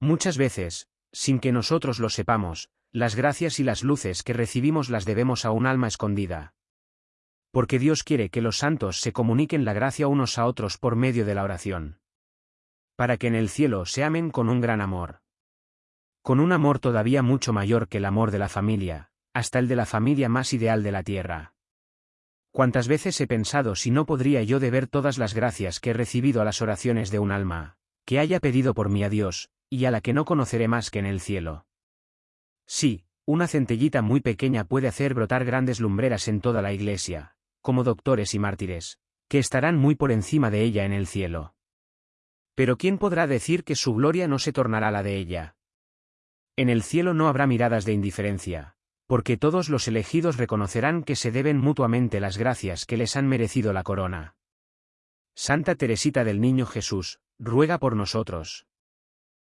Muchas veces, sin que nosotros lo sepamos, las gracias y las luces que recibimos las debemos a un alma escondida. Porque Dios quiere que los santos se comuniquen la gracia unos a otros por medio de la oración. Para que en el cielo se amen con un gran amor. Con un amor todavía mucho mayor que el amor de la familia, hasta el de la familia más ideal de la tierra. Cuántas veces he pensado si no podría yo deber todas las gracias que he recibido a las oraciones de un alma, que haya pedido por mí a Dios, y a la que no conoceré más que en el cielo. Sí, una centellita muy pequeña puede hacer brotar grandes lumbreras en toda la iglesia, como doctores y mártires, que estarán muy por encima de ella en el cielo. Pero ¿quién podrá decir que su gloria no se tornará la de ella? En el cielo no habrá miradas de indiferencia, porque todos los elegidos reconocerán que se deben mutuamente las gracias que les han merecido la corona. Santa Teresita del Niño Jesús, ruega por nosotros.